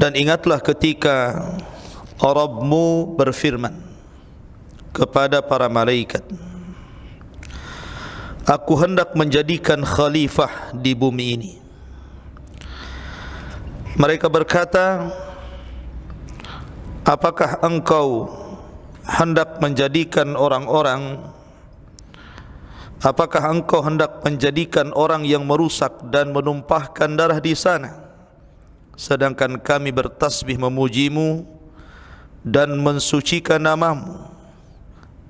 Dan ingatlah ketika Rabbmu berfirman kepada para malaikat Aku hendak menjadikan khalifah di bumi ini. Mereka berkata Apakah engkau hendak menjadikan orang-orang? Apakah engkau hendak menjadikan orang yang merusak dan menumpahkan darah di sana sedangkan kami bertasbih memujimu dan mensucikan namamu.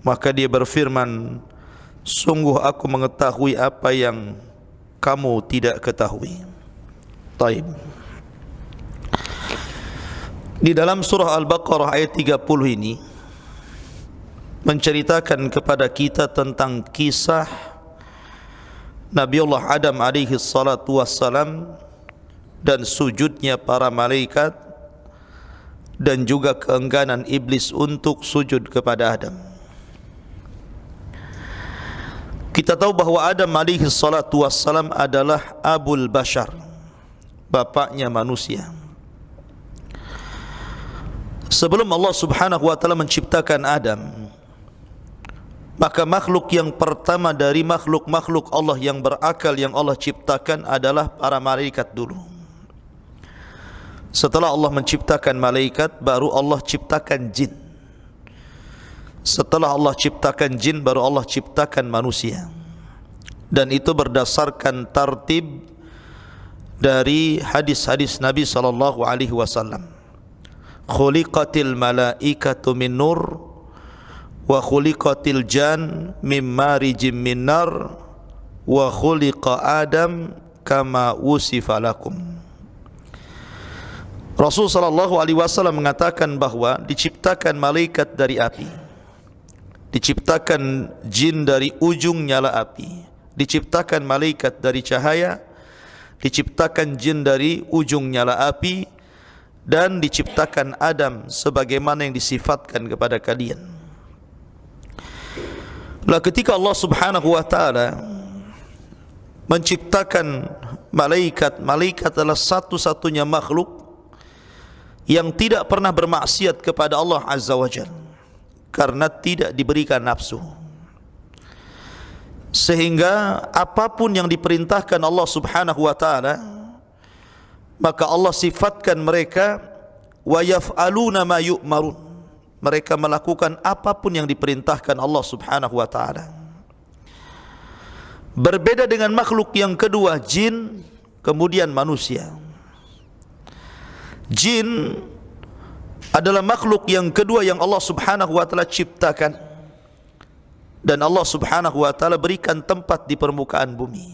Maka dia berfirman sungguh aku mengetahui apa yang kamu tidak ketahui. Taib. Di dalam surah al-baqarah ayat 30 ini menceritakan kepada kita tentang kisah Nabiullah Adam alaihi salatu wassalam dan sujudnya para malaikat dan juga keengganan iblis untuk sujud kepada Adam. Kita tahu bahawa Adam alaihi salatu wassalam adalah abul bashar, bapaknya manusia. Sebelum Allah Subhanahu wa taala menciptakan Adam, maka makhluk yang pertama dari makhluk-makhluk Allah yang berakal yang Allah ciptakan adalah para malaikat dulu. Setelah Allah menciptakan malaikat baru Allah ciptakan jin. Setelah Allah ciptakan jin baru Allah ciptakan manusia. Dan itu berdasarkan tartib dari hadis-hadis Nabi sallallahu alaihi wasallam. Khuliqatil malaikatu min nur wa khuliqatil jan mim marijim min nar wa khuliqa adam kama wusifa lakum. Rasul sallallahu alaihi wasallam mengatakan bahawa diciptakan malaikat dari api. Diciptakan jin dari ujung nyala api. Diciptakan malaikat dari cahaya. Diciptakan jin dari ujung nyala api dan diciptakan Adam sebagaimana yang disifatkan kepada kalian. Lah ketika Allah Subhanahu wa taala menciptakan malaikat, malaikat adalah satu-satunya makhluk yang tidak pernah bermaksiat kepada Allah Azza wa Jal karena tidak diberikan nafsu. Sehingga apapun yang diperintahkan Allah Subhanahu wa taala maka Allah sifatkan mereka wa yaf'aluna ma yu'marun. Mereka melakukan apapun yang diperintahkan Allah Subhanahu wa taala. Berbeda dengan makhluk yang kedua jin kemudian manusia Jin adalah makhluk yang kedua yang Allah Subhanahu wa taala ciptakan dan Allah Subhanahu wa taala berikan tempat di permukaan bumi.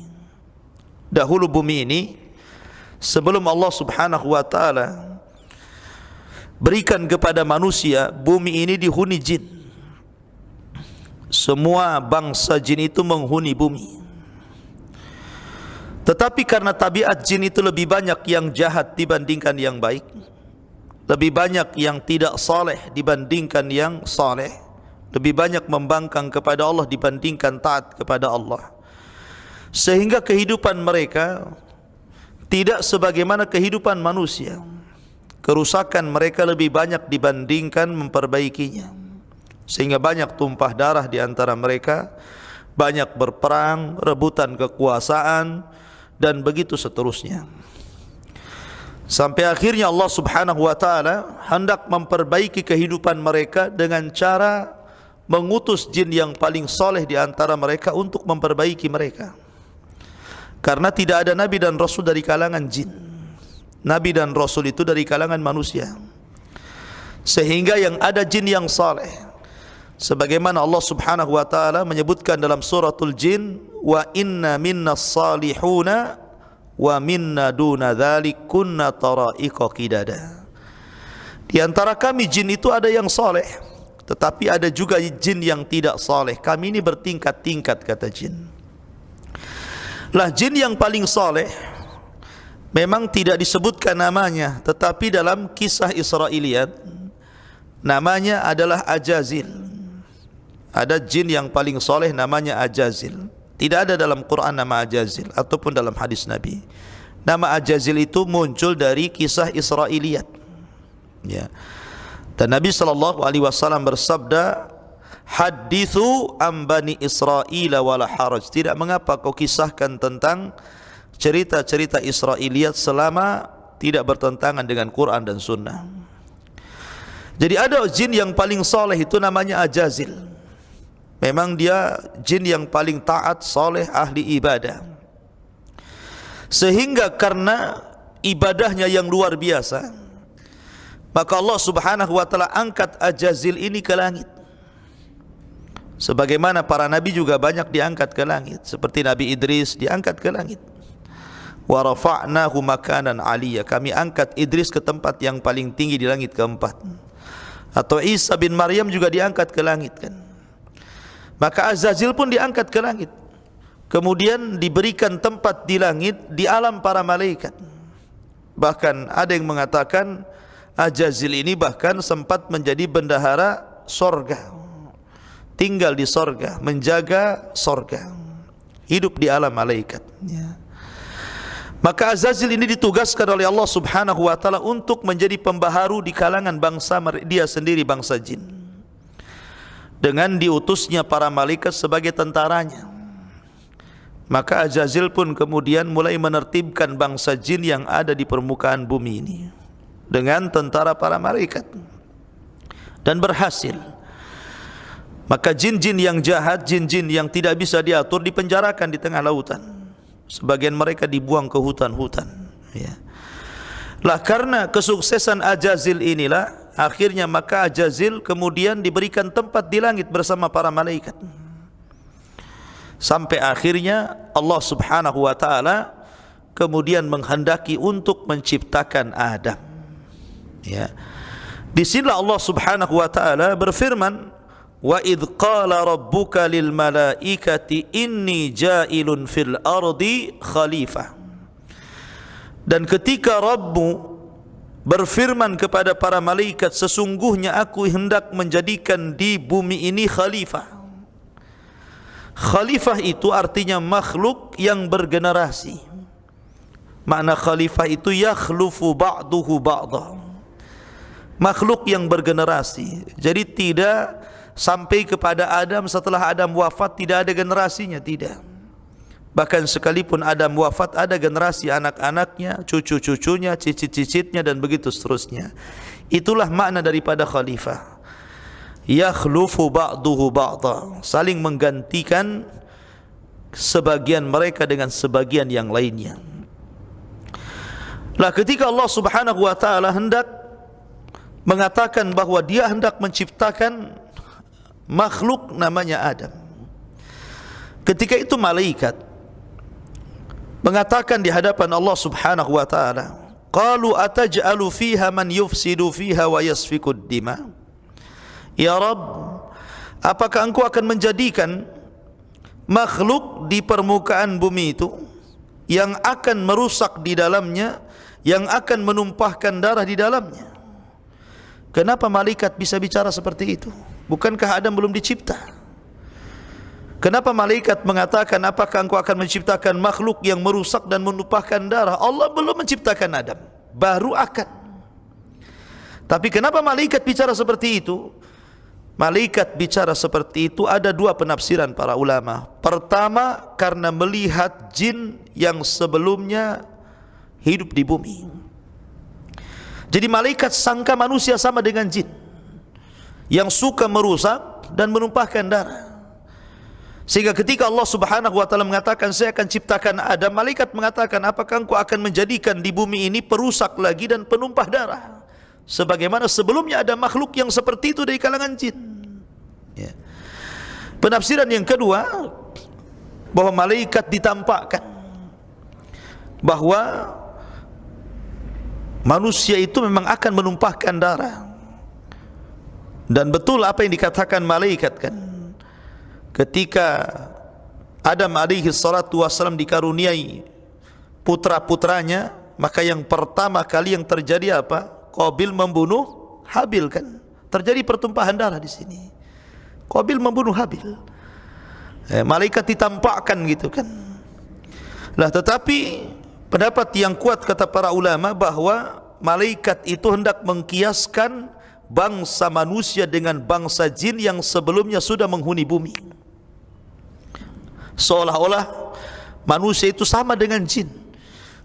Dahulu bumi ini sebelum Allah Subhanahu wa taala berikan kepada manusia bumi ini dihuni jin. Semua bangsa jin itu menghuni bumi. Tetapi karena tabiat jin itu lebih banyak yang jahat dibandingkan yang baik. Lebih banyak yang tidak saleh dibandingkan yang saleh. Lebih banyak membangkang kepada Allah dibandingkan taat kepada Allah. Sehingga kehidupan mereka tidak sebagaimana kehidupan manusia. Kerusakan mereka lebih banyak dibandingkan memperbaikinya. Sehingga banyak tumpah darah di antara mereka. Banyak berperang, rebutan kekuasaan, dan begitu seterusnya. Sampai akhirnya Allah Subhanahu wa taala hendak memperbaiki kehidupan mereka dengan cara mengutus jin yang paling soleh di antara mereka untuk memperbaiki mereka. Karena tidak ada nabi dan rasul dari kalangan jin. Nabi dan rasul itu dari kalangan manusia. Sehingga yang ada jin yang soleh. Sebagaimana Allah Subhanahu wa taala menyebutkan dalam suratul jin wa inna minna salihuna wa minna duna dhalik kunna tara'iqa qidada. Di antara kami jin itu ada yang soleh tetapi ada juga jin yang tidak soleh kami ini bertingkat-tingkat kata jin. Lah jin yang paling soleh memang tidak disebutkan namanya tetapi dalam kisah Israiliyat namanya adalah Ajazil ada jin yang paling soleh namanya Ajazil tidak ada dalam Quran nama Ajazil ataupun dalam hadis Nabi. Nama Ajazil itu muncul dari kisah Israiliyat. Ya. Dan Nabi sallallahu alaihi wasallam bersabda, "Hadithu am bani Israil wala haraj." Tidak mengapa kau kisahkan tentang cerita-cerita Israiliyat selama tidak bertentangan dengan Quran dan Sunnah. Jadi ada jin yang paling soleh itu namanya Ajazil. Memang dia jin yang paling taat, soleh, ahli ibadah. Sehingga karena ibadahnya yang luar biasa, maka Allah Subhanahu wa taala angkat Ajazil ini ke langit. Sebagaimana para nabi juga banyak diangkat ke langit, seperti Nabi Idris diangkat ke langit. Rafa'nahu makanan 'aliyya. Kami angkat Idris ke tempat yang paling tinggi di langit keempat. Atau Isa bin Maryam juga diangkat ke langit kan. Maka Azazil pun diangkat ke langit. Kemudian diberikan tempat di langit di alam para malaikat. Bahkan ada yang mengatakan Ajazil ini bahkan sempat menjadi bendahara sorga tinggal di sorga menjaga sorga hidup di alam malaikat ya. maka Azazil ini ditugaskan oleh Allah subhanahu wa ta'ala untuk menjadi pembaharu di kalangan bangsa dia sendiri bangsa jin dengan diutusnya para malaikat sebagai tentaranya. Maka Azazil pun kemudian mulai menertibkan bangsa jin yang ada di permukaan bumi ini dengan tentara para malaikat dan berhasil. Maka jin-jin yang jahat jin-jin yang tidak bisa diatur dipenjarakan di tengah lautan. Sebagian mereka dibuang ke hutan-hutan ya. Lah karena kesuksesan Ajazil inilah akhirnya maka Ajazil kemudian diberikan tempat di langit bersama para malaikat. Sampai akhirnya Allah Subhanahu wa taala kemudian menghendaki untuk menciptakan Adam. Ya. Di sini Allah Subhanahu wa taala berfirman wa id qala rabbuka lil malaikati inni ja'ilun fil ardi khalifah dan ketika Rabbu berfirman kepada para malaikat sesungguhnya aku hendak menjadikan di bumi ini khalifah. Khalifah itu artinya makhluk yang bergenerasi. Makna khalifah itu yakhlufu ba'duhu ba'dah makhluk yang bergenerasi. Jadi tidak sampai kepada Adam setelah Adam wafat tidak ada generasinya tidak bahkan sekalipun Adam wafat ada generasi anak-anaknya cucu-cucunya cicit-cicitnya dan begitu seterusnya. Itulah makna daripada khalifah. Yakhlufu ba'duhu ba'da saling menggantikan sebagian mereka dengan sebagian yang lainnya. Lah ketika Allah Subhanahu wa taala hendak mengatakan bahawa dia hendak menciptakan makhluk namanya Adam. Ketika itu malaikat mengatakan di hadapan Allah Subhanahu wa taala, "Qalu ataj'alu fiha man yufsidu fiha wa yasfiku ad-dima?" Ya Rabb, apakah engkau akan menjadikan makhluk di permukaan bumi itu yang akan merusak di dalamnya yang akan menumpahkan darah di dalamnya. Kenapa malaikat bisa bicara seperti itu? Bukankah Adam belum dicipta? Kenapa malaikat mengatakan apakah engkau akan menciptakan makhluk yang merusak dan menumpahkan darah? Allah belum menciptakan Adam, baru akan. Tapi kenapa malaikat bicara seperti itu? Malaikat bicara seperti itu ada dua penafsiran para ulama. Pertama, karena melihat jin yang sebelumnya hidup di bumi. Jadi malaikat sangka manusia sama dengan jin yang suka merusak dan menumpahkan darah. Sehingga ketika Allah Subhanahu wa taala mengatakan saya akan ciptakan Adam, malaikat mengatakan apakah engkau akan menjadikan di bumi ini perusak lagi dan penumpah darah? Sebagaimana sebelumnya ada makhluk yang seperti itu dari kalangan jin. Ya. Penafsiran yang kedua bahwa malaikat ditampakkan bahwa manusia itu memang akan menumpahkan darah dan betul apa yang dikatakan malaikat kan ketika Adam alaihi salatu wasallam dikaruniai putra-putranya maka yang pertama kali yang terjadi apa? Qabil membunuh Habil kan? Terjadi pertumpahan darah di sini. Qabil membunuh Habil. Eh, malaikat ditampakkan gitu kan? Lah tetapi pendapat yang kuat kata para ulama bahawa malaikat itu hendak mengkiaskan bangsa manusia dengan bangsa jin yang sebelumnya sudah menghuni bumi. Seolah-olah manusia itu sama dengan jin.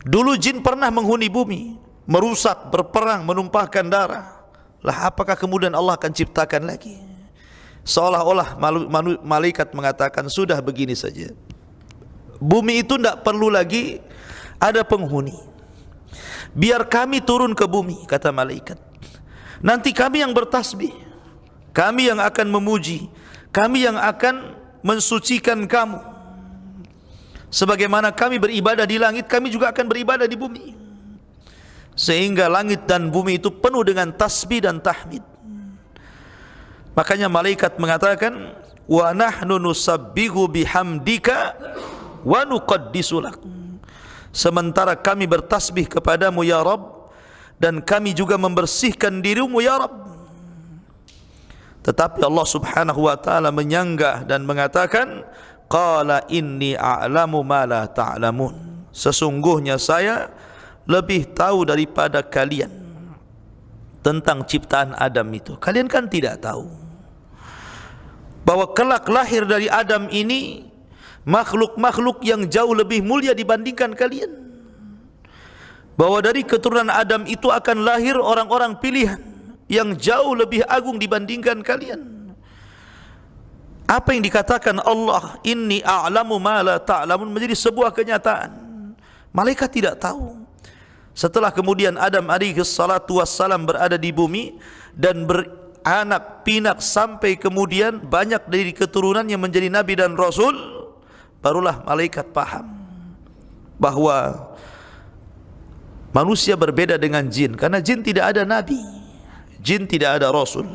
Dulu jin pernah menghuni bumi, merusak, berperang, menumpahkan darah. Lah apakah kemudian Allah akan ciptakan lagi? Seolah-olah malaikat mengatakan sudah begini saja. Bumi itu tidak perlu lagi ada penghuni. Biar kami turun ke bumi, kata malaikat. Nanti kami yang bertasbih. Kami yang akan memuji. Kami yang akan mensucikan kamu. Sebagaimana kami beribadah di langit, kami juga akan beribadah di bumi. Sehingga langit dan bumi itu penuh dengan tasbih dan tahmid. Makanya malaikat mengatakan, "Wa nahnu nusabbihu bihamdika wa nuqaddisu lak." Sementara kami bertasbih kepadamu ya Rabb dan kami juga membersihkan dirimu ya Rabb. Tetapi Allah Subhanahu wa taala menyanggah dan mengatakan, qala inni a'lamu ma la ta'lamun. Sesungguhnya saya lebih tahu daripada kalian tentang ciptaan Adam itu. Kalian kan tidak tahu bahwa kelak lahir dari Adam ini makhluk-makhluk yang jauh lebih mulia dibandingkan kalian. Bahwa dari keturunan Adam itu akan lahir orang-orang pilihan yang jauh lebih agung dibandingkan kalian apa yang dikatakan Allah inni a'lamu ma la ta'lamun menjadi sebuah kenyataan. Malaikat tidak tahu. Setelah kemudian Adam alaihi salatu wassalam berada di bumi dan beranak pinak sampai kemudian banyak dari keturunannya menjadi nabi dan rasul barulah malaikat paham bahwa manusia berbeda dengan jin. Karena jin tidak ada nabi jin tidak ada rasul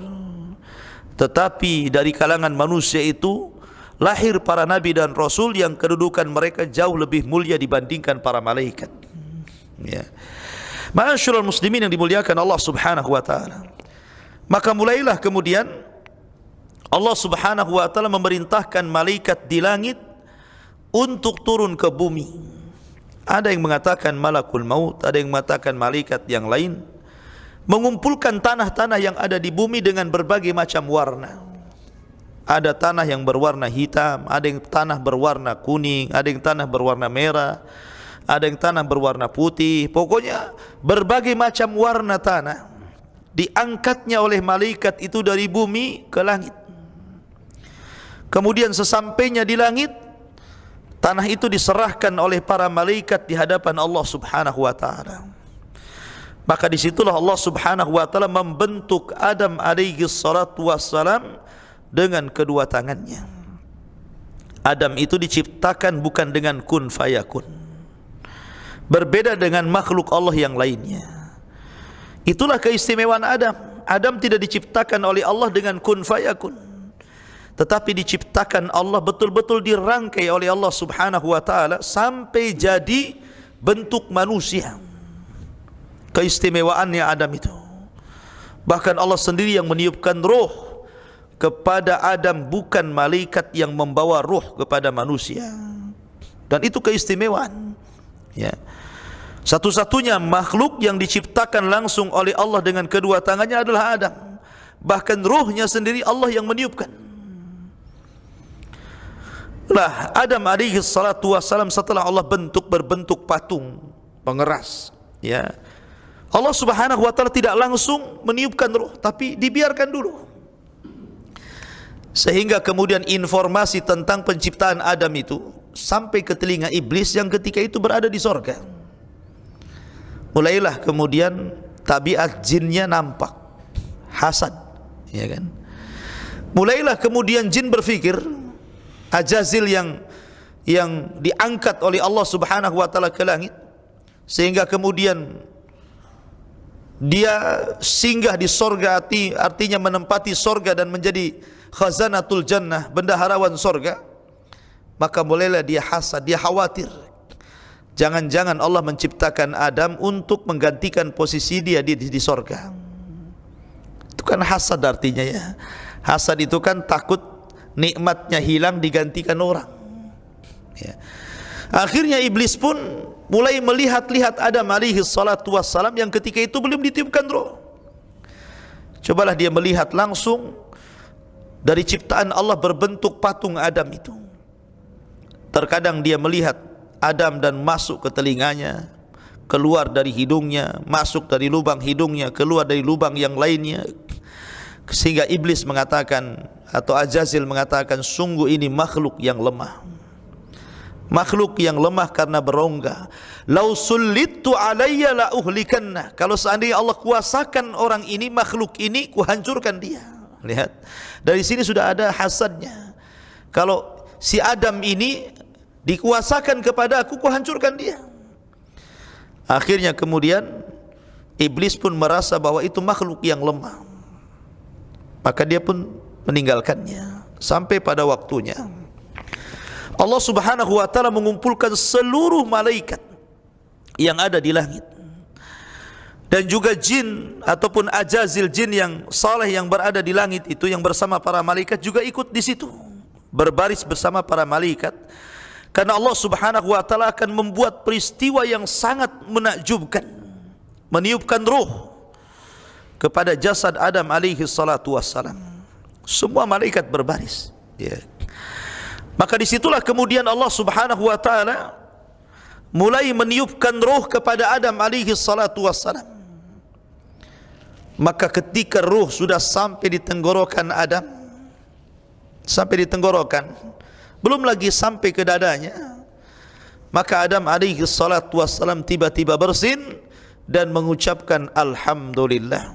tetapi dari kalangan manusia itu lahir para nabi dan rasul yang kedudukan mereka jauh lebih mulia dibandingkan para malaikat. Ya. Ma'asyiral muslimin yang dimuliakan Allah Subhanahu wa taala. Maka mulailah kemudian Allah Subhanahu wa taala memerintahkan malaikat di langit untuk turun ke bumi. Ada yang mengatakan malakul maut, ada yang mengatakan malaikat yang lain mengumpulkan tanah-tanah yang ada di bumi dengan berbagai macam warna. Ada tanah yang berwarna hitam, ada yang tanah berwarna kuning, ada yang tanah berwarna merah, ada yang tanah berwarna putih. Pokoknya berbagai macam warna tanah diangkatnya oleh malaikat itu dari bumi ke langit. Kemudian sesampainya di langit, tanah itu diserahkan oleh para malaikat di hadapan Allah Subhanahu wa taala. Maka disitulah Allah subhanahu wa ta'ala membentuk Adam alaihi salatu wassalam dengan kedua tangannya. Adam itu diciptakan bukan dengan kun fayakun. Berbeda dengan makhluk Allah yang lainnya. Itulah keistimewaan Adam. Adam tidak diciptakan oleh Allah dengan kun fayakun. Tetapi diciptakan Allah betul-betul dirangkai oleh Allah subhanahu wa ta'ala sampai jadi bentuk manusia keistimewaannya Adam itu. Bahkan Allah sendiri yang meniupkan roh kepada Adam bukan malaikat yang membawa roh kepada manusia. Dan itu keistimewaan. Ya. Satu-satunya makhluk yang diciptakan langsung oleh Allah dengan kedua tangannya adalah Adam. Bahkan rohnya sendiri Allah yang meniupkan. Lah Adam alaihi salatu wassalam setelah Allah bentuk berbentuk patung pengeras ya Allah Subhanahu wa taala tidak langsung meniupkan ruh tapi dibiarkan dulu. Sehingga kemudian informasi tentang penciptaan Adam itu sampai ke telinga iblis yang ketika itu berada di sorga. Mulailah kemudian tabiat jinnya nampak hasad, ya kan? Mulailah kemudian jin berfikir Ajazil yang yang diangkat oleh Allah Subhanahu wa taala ke langit sehingga kemudian dia singgah di sorga arti, artinya menempati sorga dan menjadi khazanatul jannah bendaharawan sorga maka mulailah dia hasad dia khawatir. Jangan-jangan Allah menciptakan Adam untuk menggantikan posisi dia di, di, di sorga. Itu kan hasad artinya ya. Hasad itu kan takut nikmatnya hilang digantikan orang. Ya. Akhirnya iblis pun mulai melihat-lihat Adam alaihi salatu wassalam yang ketika itu belum ditiupkan roh. Cobalah dia melihat langsung dari ciptaan Allah berbentuk patung Adam itu. Terkadang dia melihat Adam dan masuk ke telinganya, keluar dari hidungnya, masuk dari lubang hidungnya, keluar dari lubang yang lainnya. Sehingga iblis mengatakan atau Ajazil mengatakan sungguh ini makhluk yang lemah. Makhluk yang lemah karena berongga. Lau sullitu alayya la uhlikanna. Kalau seandainya Allah kuasakan orang ini, makhluk ini, kuhancurkan dia. Lihat. Dari sini sudah ada hasadnya. Kalau si Adam ini dikuasakan kepada aku, ku hancurkan dia. Akhirnya kemudian iblis pun merasa bahwa itu makhluk yang lemah. Maka dia pun meninggalkannya sampai pada waktunya. Allah Subhanahu wa taala mengumpulkan seluruh malaikat yang ada di langit. Dan juga jin ataupun ajazil jin yang saleh yang berada di langit itu yang bersama para malaikat juga ikut di situ. Berbaris bersama para malaikat. Karena Allah Subhanahu wa taala akan membuat peristiwa yang sangat menakjubkan. Meniupkan roh kepada jasad Adam alaihi salatu wassalam. Semua malaikat berbaris. Ya maka disitulah kemudian Allah Subhanahu wa taala mulai meniupkan roh kepada Adam alaihi salatu wassalam. Maka ketika ruh sudah sampai di tenggorokan Adam sampai di tenggorokan belum lagi sampai ke dadanya maka Adam alaihi salatu wassalam tiba-tiba bersin dan mengucapkan Alhamdulillah.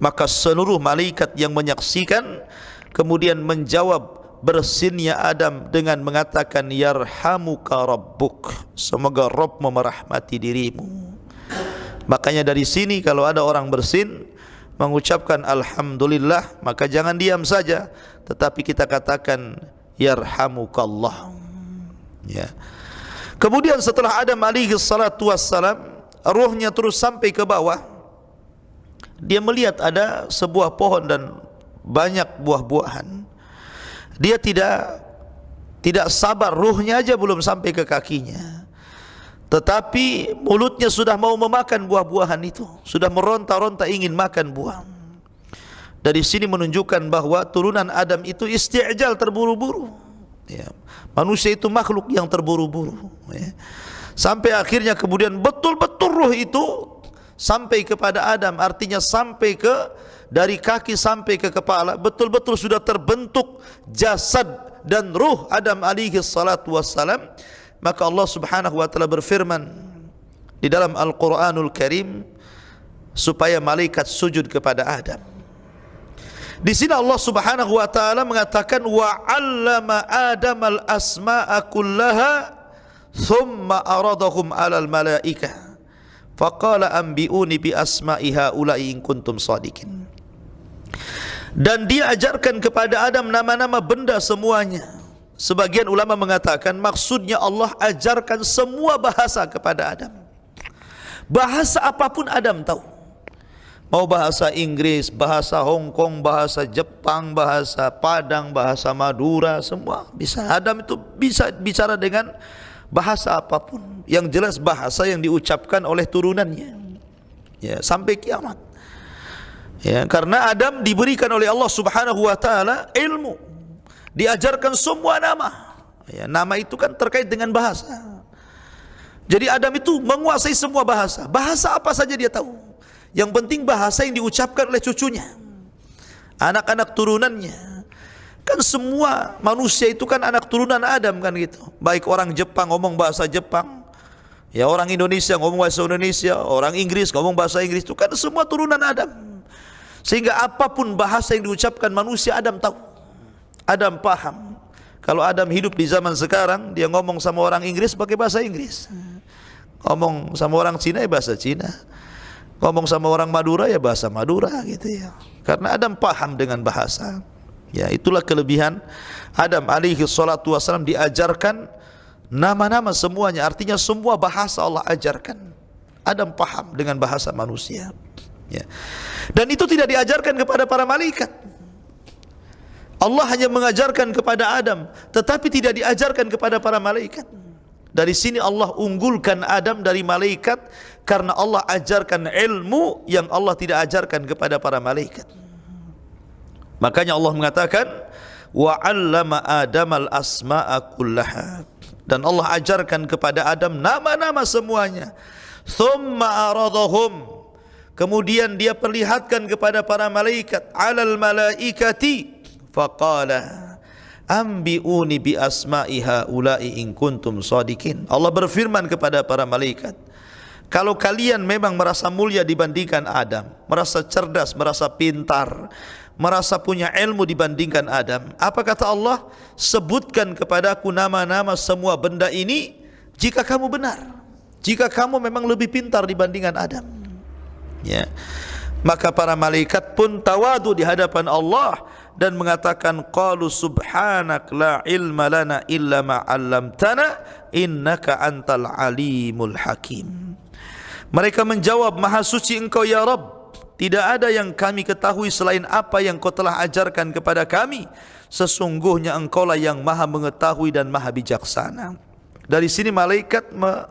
Maka seluruh malaikat yang menyaksikan kemudian menjawab bersinnya Adam dengan mengatakan yarhamuka rabbuk semoga Rabb merahmati dirimu Makanya dari sini kalau ada orang bersin mengucapkan alhamdulillah maka jangan diam saja tetapi kita katakan yarhamukallah. Ya. Kemudian setelah Adam alaihi salatu wassalam rohnya terus sampai ke bawah dia melihat ada sebuah pohon dan banyak buah-buahan. Dia tidak tidak sabar rohnya aja belum sampai ke kakinya. Tetapi mulutnya sudah mau memakan buah-buahan itu Sudah meronta-ronta ingin makan buah Dari sini menunjukkan bahawa turunan Adam itu isti'jal terburu-buru ya. Manusia itu makhluk yang terburu-buru ya. Sampai akhirnya kemudian betul-betul roh itu Sampai kepada Adam Artinya sampai ke Dari kaki sampai ke kepala Betul-betul sudah terbentuk jasad dan roh Adam alaihi salatu wassalam maka Allah Subhanahu wa taala berfirman di dalam Al-Qur'anul Karim supaya malaikat sujud kepada Adam. Di sini Allah Subhanahu wa taala mengatakan wa 'allama Adam al-asma'a kullaha thumma aradahum 'alal malaikah. Faqala anbi'uni bi asma'i haula'i in kuntum shadiqin. Dan dia ajarkan kepada Adam nama-nama benda semuanya. Sebagian ulama mengatakan maksudnya Allah ajarkan semua bahasa kepada Adam. Bahasa apapun Adam tahu. Mau bahasa Inggris, bahasa Hong Kong, bahasa Jepang, bahasa Padang, bahasa Madura, semua bisa. Adam itu bisa bicara dengan bahasa apapun. Yang jelas bahasa yang diucapkan oleh turunannya. Ya, sampai kiamat. Ya, karena Adam diberikan oleh Allah Subhanahu wa taala ilmu diajarkan semua nama. Ya, nama itu kan terkait dengan bahasa. Jadi Adam itu menguasai semua bahasa. Bahasa apa saja dia tahu. Yang penting bahasa yang diucapkan oleh cucunya. Anak-anak turunannya. Kan semua manusia itu kan anak turunan Adam kan gitu. Baik orang Jepang ngomong bahasa Jepang. Ya orang Indonesia ngomong bahasa Indonesia. Orang Inggris ngomong bahasa Inggris. Itu kan semua turunan Adam. Sehingga apapun bahasa yang diucapkan manusia Adam tahu. Adam paham. Kalau Adam hidup di zaman sekarang, dia ngomong sama orang Inggris pakai bahasa Inggris. Ngomong sama orang Cina ya bahasa Cina. Ngomong sama orang Madura ya bahasa Madura gitu ya. Karena Adam paham dengan bahasa. Ya, itulah kelebihan Adam alaihi salatu wasallam diajarkan nama-nama semuanya. Artinya semua bahasa Allah ajarkan. Adam paham dengan bahasa manusia. Ya. Dan itu tidak diajarkan kepada para malaikat. Allah hanya mengajarkan kepada Adam tetapi tidak diajarkan kepada para malaikat Dari sini Allah unggulkan Adam dari malaikat karena Allah ajarkan ilmu yang Allah tidak ajarkan kepada para malaikat. Makanya Allah mengatakan wa 'allama Adam al-asma'a kullaha. Dan Allah ajarkan kepada Adam nama-nama semuanya. Thumma aradahum. Kemudian dia perlihatkan kepada para malaikat 'alal malaikati faqala Ambi'uni bi asma'iha ulai in kuntum sadikin. Allah berfirman kepada para malaikat, kalau kalian memang merasa mulia dibandingkan Adam, merasa cerdas, merasa pintar, merasa punya ilmu dibandingkan Adam, apa kata Allah? Sebutkan kepadaku nama-nama semua benda ini jika kamu benar. Jika kamu memang lebih pintar dibandingkan Adam. Ya. Maka para malaikat pun tawadu di hadapan Allah dan mengatakan qalu subhanak la ilma lana illa ma 'allamtana innaka antal alimul hakim. Mereka menjawab maha suci engkau ya rab tidak ada yang kami ketahui selain apa yang kau telah ajarkan kepada kami. Sesungguhnya engkau lah yang maha mengetahui dan maha bijaksana. Dari sini malaikat me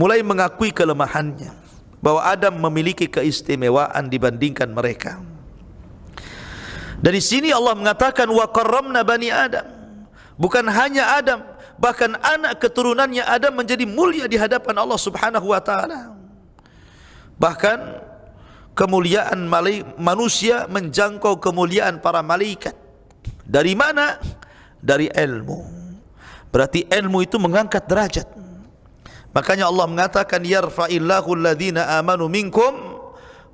mulai mengakui kelemahannya bahwa Adam memiliki keistimewaan dibandingkan mereka dari sini Allah mengatakan wa karramna bani Adam. Bukan hanya Adam, bahkan anak keturunannya Adam menjadi mulia di hadapan Allah Subhanahu wa taala. Bahkan kemuliaan manusia menjangkau kemuliaan para malaikat. Dari mana? Dari ilmu. Berarti ilmu itu mengangkat derajat. Makanya Allah mengatakan yarfa'illahu alladhina amanu minkum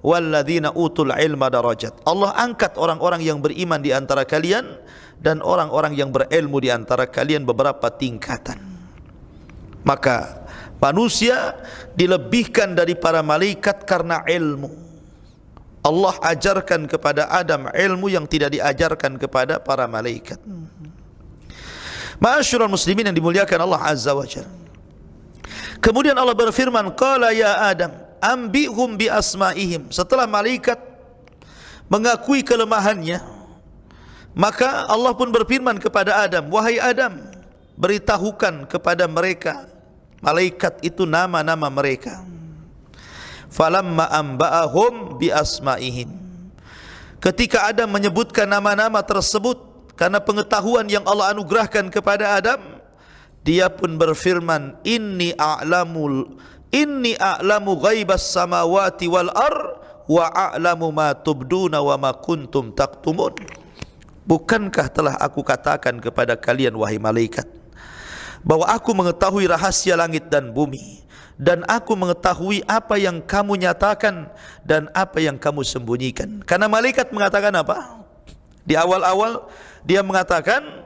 walladzina utul ilma darajat. Allah angkat orang-orang yang beriman di antara kalian dan orang-orang yang berilmu di antara kalian beberapa tingkatan. Maka manusia dilebihkan dari para malaikat karena ilmu. Allah ajarkan kepada Adam ilmu yang tidak diajarkan kepada para malaikat. Ma'asyiral muslimin yang dimuliakan Allah Azza wa Jalla. Kemudian Allah berfirman, "Qala ya Adam, ambihum bi asmaihim. Setelah malaikat mengakui kelemahannya maka Allah pun berfirman kepada Adam wahai Adam beritahukan kepada mereka malaikat itu nama-nama mereka. Falamma amba'ahum bi asmaihim. Ketika Adam menyebutkan nama-nama tersebut karena pengetahuan yang Allah anugerahkan kepada Adam dia pun berfirman inni a'lamul inni a'lamu ghaibas samawati wal ar wa a'lamu ma tubduna wa ma kuntum taktumun. Bukankah telah aku katakan kepada kalian wahai malaikat bahwa aku mengetahui rahasia langit dan bumi dan aku mengetahui apa yang kamu nyatakan dan apa yang kamu sembunyikan. Karena malaikat mengatakan apa? Di awal-awal dia mengatakan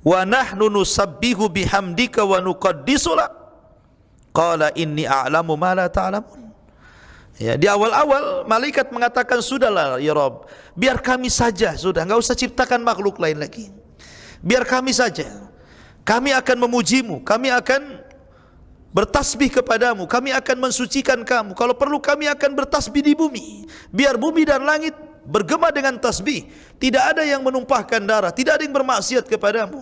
wa nahnu nusabbihu bihamdika wa nuqaddisu lak Qala inni a'lamu ma la ta'lamun. Ya, di awal-awal malaikat mengatakan sudahlah ya Rob, biar kami saja sudah, enggak usah ciptakan makhluk lain lagi. Biar kami saja. Kami akan memujimu, kami akan bertasbih kepadamu, kami akan mensucikan kamu. Kalau perlu kami akan bertasbih di bumi. Biar bumi dan langit bergema dengan tasbih. Tidak ada yang menumpahkan darah, tidak ada yang bermaksiat kepadamu.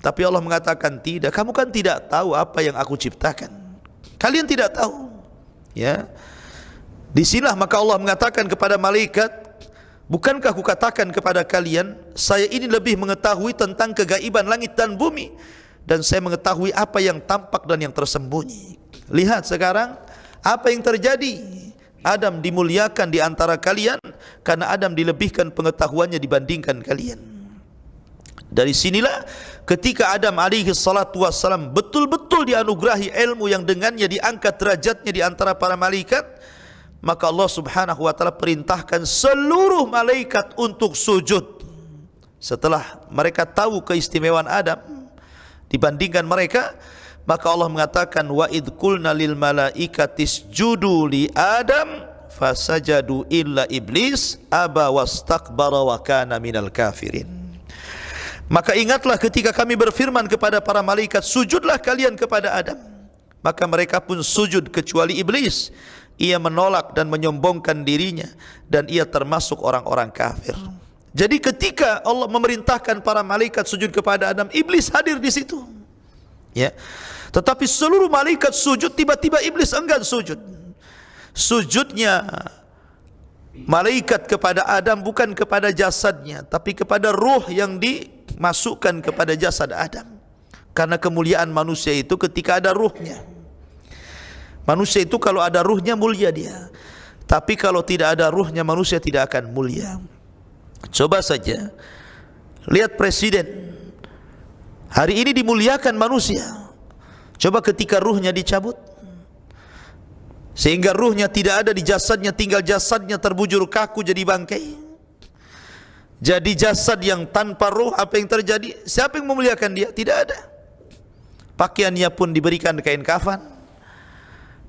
Tapi Allah mengatakan tidak. Kamu kan tidak tahu apa yang aku ciptakan. Kalian tidak tahu. Ya. Di sinilah maka Allah mengatakan kepada malaikat, bukankah aku katakan kepada kalian, saya ini lebih mengetahui tentang kegaiban langit dan bumi dan saya mengetahui apa yang tampak dan yang tersembunyi. Lihat sekarang apa yang terjadi. Adam dimuliakan di antara kalian karena Adam dilebihkan pengetahuannya dibandingkan kalian. Dari sinilah ketika Adam alaihi salatu wassalam betul-betul dianugerahi ilmu yang dengannya diangkat derajatnya di antara para malaikat maka Allah subhanahu wa ta'ala perintahkan seluruh malaikat untuk sujud setelah mereka tahu keistimewaan Adam dibandingkan mereka maka Allah mengatakan wa id qulna lil malaikatis judu li Adam fasajadu illa iblis aba wastakbara wa kana minal kafirin Maka ingatlah ketika kami berfirman kepada para malaikat, sujudlah kalian kepada Adam. Maka mereka pun sujud kecuali iblis. Ia menolak dan menyombongkan dirinya dan ia termasuk orang-orang kafir. Jadi ketika Allah memerintahkan para malaikat sujud kepada Adam, iblis hadir di situ. Ya. Tetapi seluruh malaikat sujud tiba-tiba iblis enggan sujud. Sujudnya malaikat kepada Adam bukan kepada jasadnya tapi kepada ruh yang dimasukkan kepada jasad Adam. Karena kemuliaan manusia itu ketika ada ruhnya. Manusia itu kalau ada ruhnya mulia dia. Tapi kalau tidak ada ruhnya manusia tidak akan mulia. Coba saja lihat presiden hari ini dimuliakan manusia. Coba ketika ruhnya dicabut sehingga ruhnya tidak ada di jasadnya tinggal jasadnya terbujur kaku jadi bangkai. Jadi jasad yang tanpa ruh apa yang terjadi? Siapa yang memuliakan dia? Tidak ada. Pakaiannya pun diberikan kain kafan.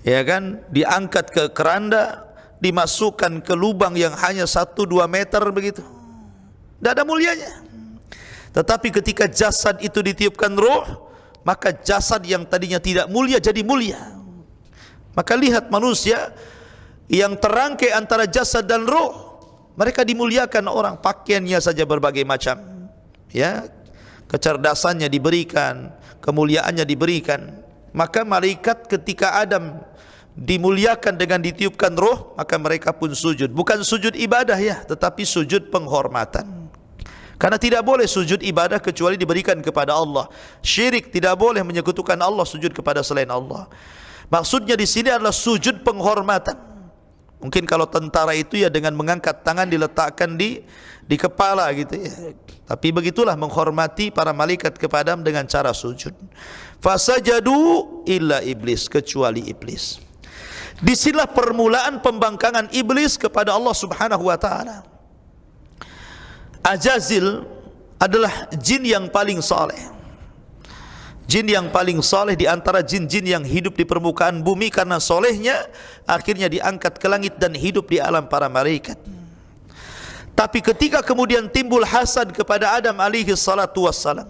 Ya kan? Diangkat ke keranda, dimasukkan ke lubang yang hanya 1 2 meter begitu. Tidak ada mulianya. Tetapi ketika jasad itu ditiupkan ruh, maka jasad yang tadinya tidak mulia jadi mulia. Maka lihat manusia yang terangkai antara jasad dan roh, mereka dimuliakan orang pakaiannya saja berbagai macam. Ya, kecerdasannya diberikan, kemuliaannya diberikan. Maka malaikat ketika Adam dimuliakan dengan ditiupkan roh, maka mereka pun sujud. Bukan sujud ibadah ya, tetapi sujud penghormatan. Karena tidak boleh sujud ibadah kecuali diberikan kepada Allah. Syirik tidak boleh menyekutukan Allah sujud kepada selain Allah. Maksudnya di sini adalah sujud penghormatan. Mungkin kalau tentara itu ya dengan mengangkat tangan diletakkan di di kepala gitu ya. Tapi begitulah menghormati para malaikat kepada dengan cara sujud. Fasajadu illa iblis kecuali iblis. Disinilah permulaan pembangkangan iblis kepada Allah Subhanahu wa taala. Ajazil adalah jin yang paling saleh. Jin yang paling saleh di antara jin-jin yang hidup di permukaan bumi karena solehnya akhirnya diangkat ke langit dan hidup di alam para malaikat. Tapi ketika kemudian timbul hasad kepada Adam alaihi salatu wassalam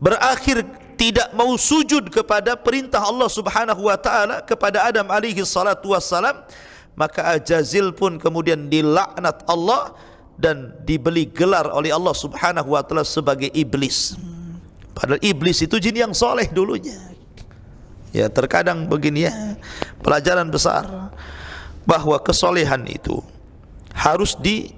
berakhir tidak mau sujud kepada perintah Allah Subhanahu wa taala kepada Adam alaihi salatu wassalam maka Ajazil pun kemudian dilaknat Allah dan dibeli gelar oleh Allah Subhanahu wa taala sebagai iblis. Padahal iblis itu jin yang soleh dulunya. Ya terkadang begini ya pelajaran besar bahwa kesolehan itu harus di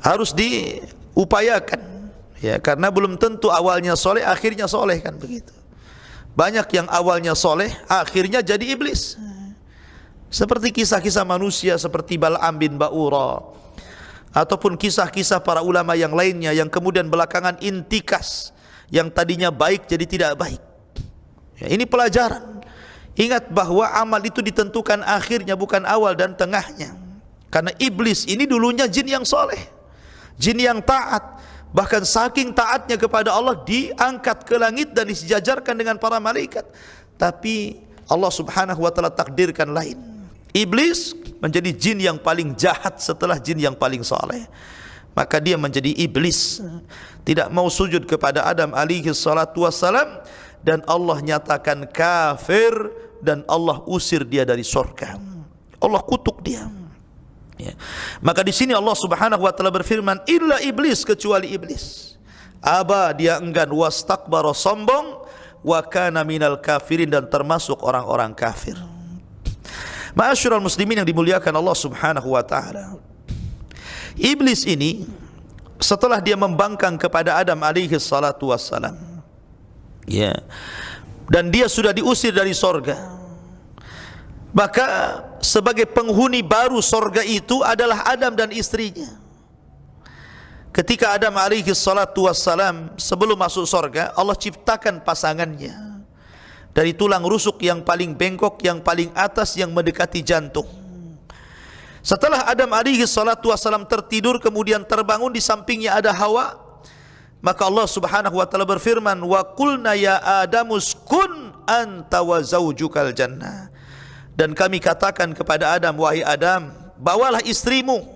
harus diupayakan. Ya karena belum tentu awalnya soleh akhirnya soleh kan begitu. Banyak yang awalnya soleh akhirnya jadi iblis. Seperti kisah-kisah manusia seperti Bal'am bin Ba'ura ataupun kisah-kisah para ulama yang lainnya yang kemudian belakangan intikas yang tadinya baik jadi tidak baik. Ya, ini pelajaran. Ingat bahawa amal itu ditentukan akhirnya bukan awal dan tengahnya. Karena iblis ini dulunya jin yang soleh. Jin yang taat. Bahkan saking taatnya kepada Allah diangkat ke langit dan disejajarkan dengan para malaikat. Tapi Allah subhanahu wa ta'ala takdirkan lain. Iblis menjadi jin yang paling jahat setelah jin yang paling saleh. Maka dia menjadi iblis. Tidak mau sujud kepada Adam alaihi salatu wassalam dan Allah nyatakan kafir dan Allah usir dia dari surga. Allah kutuk dia. Ya. Maka di sini Allah Subhanahu wa taala berfirman illa iblis kecuali iblis. Aba dia enggan wastakbara sombong wa kana minal kafirin dan termasuk orang-orang kafir. Ma'asyiral muslimin yang dimuliakan Allah Subhanahu wa taala. Iblis ini setelah dia membangkang kepada Adam alaihi salatu wassalam. Ya. Dan dia sudah diusir dari sorga. Maka sebagai penghuni baru sorga itu adalah Adam dan istrinya. Ketika Adam alaihi salatu wassalam sebelum masuk sorga, Allah ciptakan pasangannya dari tulang rusuk yang paling bengkok yang paling atas yang mendekati jantung setelah Adam alaihi salatu wasalam tertidur kemudian terbangun di sampingnya ada Hawa maka Allah Subhanahu wa taala berfirman wa qulna ya adamus kun anta wa zaujukal jannah. Dan kami katakan kepada Adam wahai Adam bawalah istrimu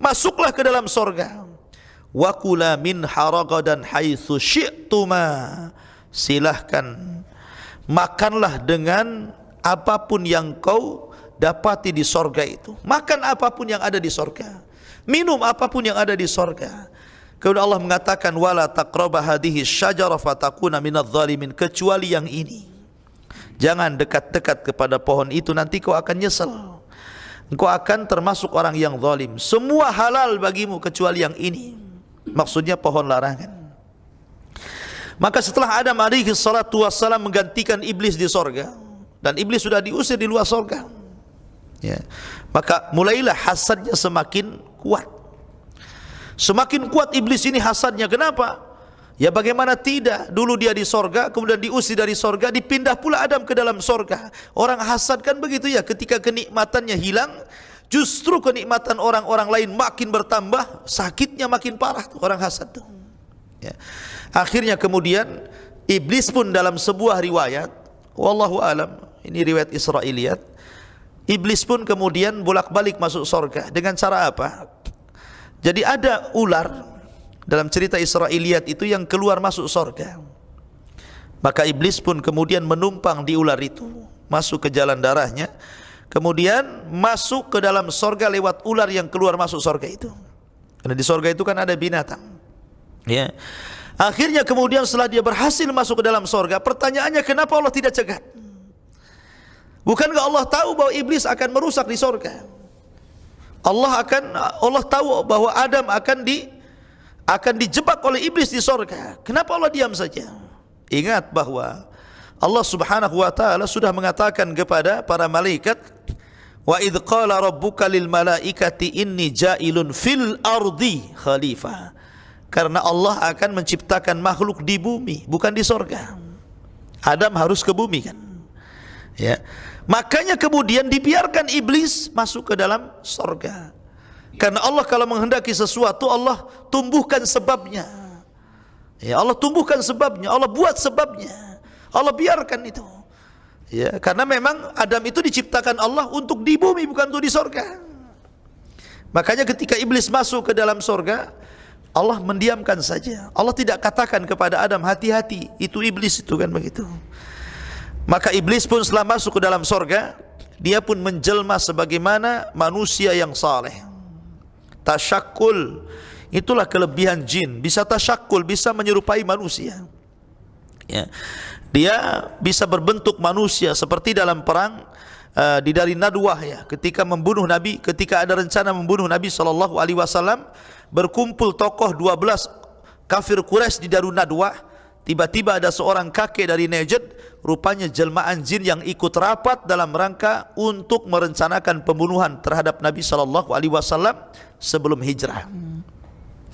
masuklah ke dalam sorga. Wa kula min haragadan haitsu syi'tuma silahkan makanlah dengan apapun yang kau dapati di sorga itu. Makan apapun yang ada di sorga. Minum apapun yang ada di sorga. Kemudian Allah mengatakan wala taqraba hadhihi syajara fatakuna minadh dhalimin kecuali yang ini. Jangan dekat-dekat kepada pohon itu nanti kau akan nyesal. Engkau akan termasuk orang yang zalim. Semua halal bagimu kecuali yang ini. Maksudnya pohon larangan. Maka setelah Adam alaihi salatu wassalam menggantikan iblis di sorga dan iblis sudah diusir di luar sorga. Ya. Maka mulailah hasadnya semakin kuat. Semakin kuat iblis ini hasadnya. Kenapa? Ya bagaimana tidak? Dulu dia di sorga, kemudian diusir dari sorga, dipindah pula Adam ke dalam sorga. Orang hasad kan begitu ya. Ketika kenikmatannya hilang, justru kenikmatan orang-orang lain makin bertambah, sakitnya makin parah tuh orang hasad tuh. Ya. Akhirnya kemudian iblis pun dalam sebuah riwayat, wallahu alam, ini riwayat Israiliyat, iblis pun kemudian bolak-balik masuk sorga dengan cara apa? Jadi ada ular dalam cerita Israiliyat itu yang keluar masuk sorga. Maka iblis pun kemudian menumpang di ular itu, masuk ke jalan darahnya, kemudian masuk ke dalam sorga lewat ular yang keluar masuk sorga itu. Karena di sorga itu kan ada binatang. Ya. Akhirnya kemudian setelah dia berhasil masuk ke dalam sorga, pertanyaannya kenapa Allah tidak cegat? Bukankah Allah tahu bahwa iblis akan merusak di sorga? Allah akan Allah tahu bahwa Adam akan di akan dijebak oleh iblis di surga. Kenapa Allah diam saja? Ingat bahwa Allah Subhanahu wa taala sudah mengatakan kepada para malaikat wa id qala rabbuka lil malaikati inni ja'ilun fil ardi khalifah. Karena Allah akan menciptakan makhluk di bumi, bukan di surga. Adam harus ke bumi kan? Ya. Makanya kemudian dibiarkan iblis masuk ke dalam sorga. Karena Allah kalau menghendaki sesuatu, Allah tumbuhkan sebabnya. Ya, Allah tumbuhkan sebabnya, Allah buat sebabnya. Allah biarkan itu. Ya, karena memang Adam itu diciptakan Allah untuk di bumi bukan untuk di sorga. Makanya ketika iblis masuk ke dalam sorga, Allah mendiamkan saja. Allah tidak katakan kepada Adam hati-hati, itu iblis itu kan begitu. Maka iblis pun setelah masuk ke dalam sorga Dia pun menjelma sebagaimana manusia yang saleh. Tasyakul Itulah kelebihan jin Bisa tasyakul, bisa menyerupai manusia ya. Dia bisa berbentuk manusia Seperti dalam perang uh, Di dari Nadwah ya Ketika membunuh Nabi Ketika ada rencana membunuh Nabi SAW Berkumpul tokoh 12 kafir Quraisy di Darun Nadwah Tiba-tiba ada seorang kakek dari Najd, rupanya jelmaan jin yang ikut rapat dalam rangka untuk merencanakan pembunuhan terhadap Nabi wasallam sebelum hijrah.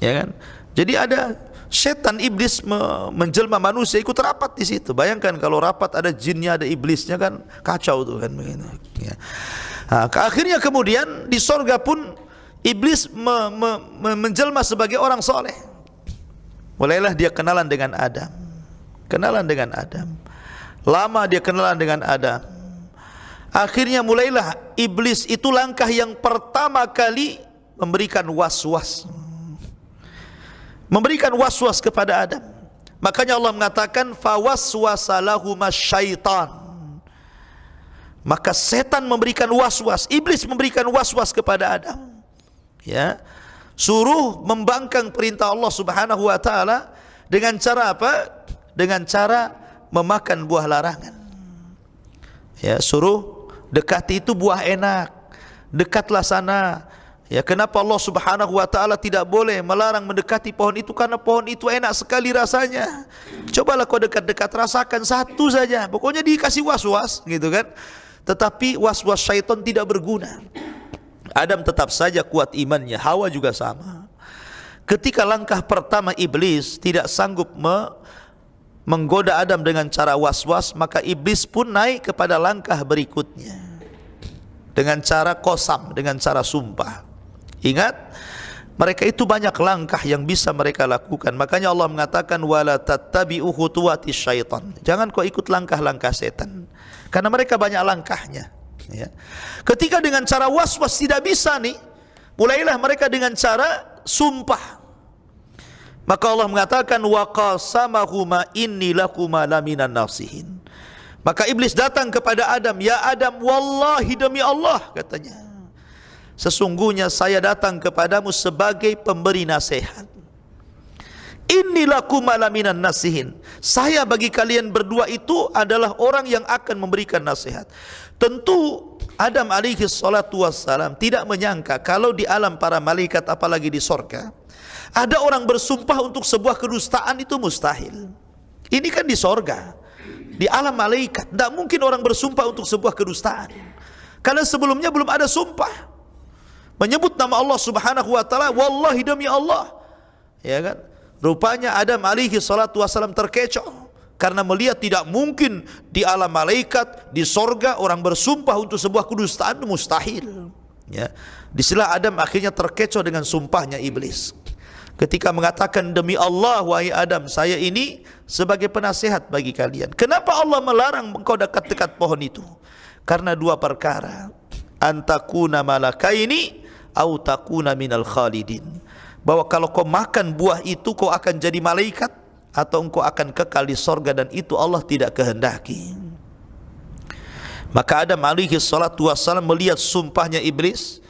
Ya kan? Jadi ada setan iblis menjelma manusia ikut rapat di situ. Bayangkan kalau rapat ada jinnya, ada iblisnya kan kacau tuh kan begitu. Ya. Nah, akhirnya kemudian di sorga pun iblis me, me, me, menjelma sebagai orang soleh. Mulailah dia kenalan dengan Adam. Kenalan dengan Adam. Lama dia kenalan dengan Adam. Akhirnya mulailah iblis itu langkah yang pertama kali memberikan was-was. Memberikan was-was kepada Adam. Makanya Allah mengatakan fawaswasalahu masyaitan. Maka setan memberikan was-was, iblis memberikan was-was kepada Adam. Ya suruh membangkang perintah Allah Subhanahu wa taala dengan cara apa? Dengan cara memakan buah larangan. Ya, suruh dekati itu buah enak. Dekatlah sana. Ya, kenapa Allah Subhanahu wa taala tidak boleh melarang mendekati pohon itu karena pohon itu enak sekali rasanya. Cobalah kau dekat-dekat rasakan satu saja. Pokoknya dikasih was-was gitu kan. Tetapi was-was syaitan tidak berguna. Adam tetap saja kuat imannya, Hawa juga sama. Ketika langkah pertama iblis tidak sanggup me menggoda Adam dengan cara was-was, maka iblis pun naik kepada langkah berikutnya. Dengan cara kosam, dengan cara sumpah. Ingat, mereka itu banyak langkah yang bisa mereka lakukan. Makanya Allah mengatakan wala tattabi'u khutuwati syaitan. Jangan kau ikut langkah-langkah setan. Karena mereka banyak langkahnya ya. Ketika dengan cara was-was tidak bisa nih, mulailah mereka dengan cara sumpah. Maka Allah mengatakan wa qasamahuma inni lakuma laminan nasihin. Maka iblis datang kepada Adam, "Ya Adam, wallahi demi Allah," katanya. Sesungguhnya saya datang kepadamu sebagai pemberi nasihat. Inilah malaminan nasihin. Saya bagi kalian berdua itu adalah orang yang akan memberikan nasihat. Tentu Adam alaihi salatu wassalam tidak menyangka kalau di alam para malaikat apalagi di sorga ada orang bersumpah untuk sebuah kedustaan itu mustahil. Ini kan di sorga, di alam malaikat. Tidak mungkin orang bersumpah untuk sebuah kedustaan. Karena sebelumnya belum ada sumpah. Menyebut nama Allah subhanahu wa ta'ala, Wallahi demi Allah. Ya kan? Rupanya Adam alaihi salatu wassalam terkecoh. Karena melihat tidak mungkin di alam malaikat, di sorga orang bersumpah untuk sebuah kedustaan mustahil. Ya. Di sila Adam akhirnya terkecoh dengan sumpahnya iblis. Ketika mengatakan demi Allah wahai Adam saya ini sebagai penasihat bagi kalian. Kenapa Allah melarang engkau dekat-dekat pohon itu? Karena dua perkara. Antakuna malakaini au takuna minal khalidin bahwa kalau kau makan buah itu kau akan jadi malaikat atau engkau akan kekal di sorga dan itu Allah tidak kehendaki. Maka Adam alaihi salatu wassalam melihat sumpahnya iblis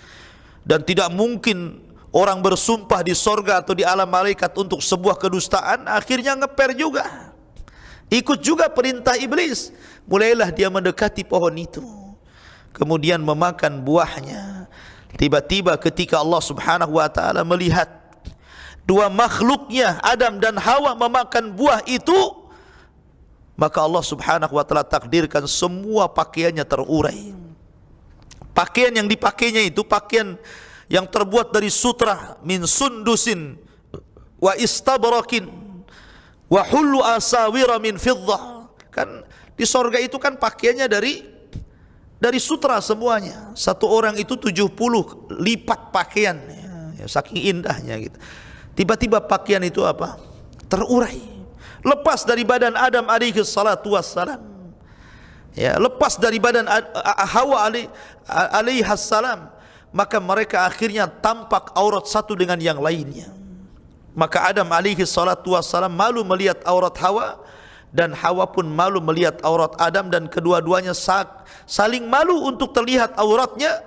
dan tidak mungkin orang bersumpah di sorga atau di alam malaikat untuk sebuah kedustaan akhirnya ngeper juga. Ikut juga perintah iblis. Mulailah dia mendekati pohon itu. Kemudian memakan buahnya. Tiba-tiba ketika Allah subhanahu wa ta'ala melihat dua makhluknya Adam dan Hawa memakan buah itu maka Allah Subhanahu wa taala takdirkan semua pakaiannya terurai. Pakaian yang dipakainya itu pakaian yang terbuat dari sutra min sundusin wa istabrakin wa hullu asawira min fiddah kan di sorga itu kan pakaiannya dari dari sutra semuanya. Satu orang itu 70 lipat pakaian. Ya, saking indahnya gitu Tiba-tiba pakaian itu apa? Terurai. Lepas dari badan Adam alaihi salatu wassalam. Ya, lepas dari badan Hawa alaihi salam, maka mereka akhirnya tampak aurat satu dengan yang lainnya. Maka Adam alaihi salatu wassalam malu melihat aurat Hawa dan Hawa pun malu melihat aurat Adam dan kedua-duanya saling malu untuk terlihat auratnya